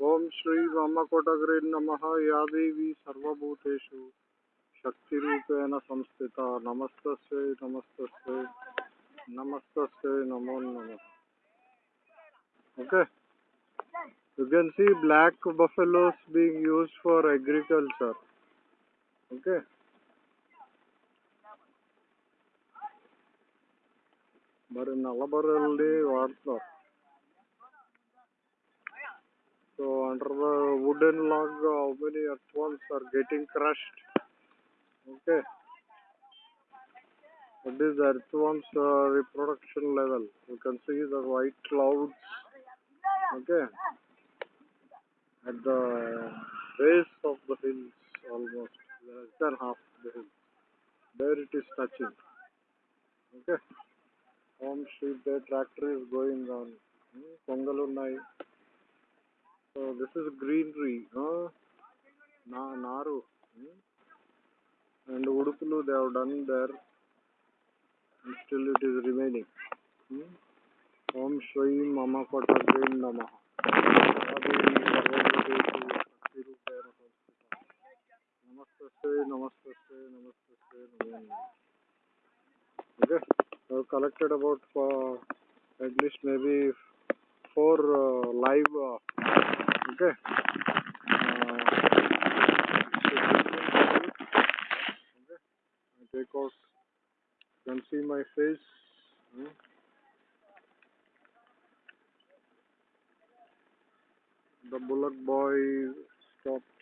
ओम श्री वामकोटग्रे नमः या देवी सर्वभूतेषु शक्तिरूपेण संस्थिता नमस्तस्यै नमस्तस्यै नमस्तस्यै नमो नमः okay you can see black buffaloes being used for agriculture okay మరి నల్లబర్రెల్ని వాడుతున్నారు So under the wooden log, how many earthworms are getting crushed? Okay. What is earthworms uh, reproduction level? You can see the white clouds. Okay. At the base of the hills, almost less than half the hill. There it is touching. Okay. Home street, the tractor is going on. Hmm, Pongalunnai. So this is greenery. Huh? Na Naru. Hmm? And Udupulu they have done there. And still it is remaining. Hmm? Om Shri Mama Kota Green. Namaste, namaste, namaste, namaste. Okay. I have collected about uh, at least maybe four uh, live uh, okay uh, okay I take out you can see my face hmm. the bullock boy stopped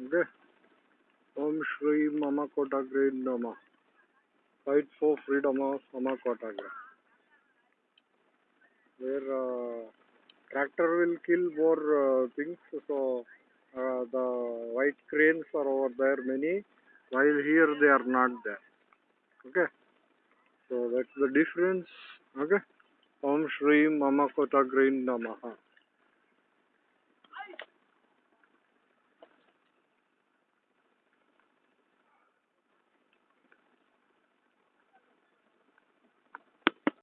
Okay. Om Shri Mama Kotagra Nama. Fight for freedom of Mama Kotagra. Where uh, tractor will kill more uh, things, so uh, the white cranes are over there many, while here they are not there. Okay. So that's the difference. Okay. Om Shri Mama Kotagra Namaha.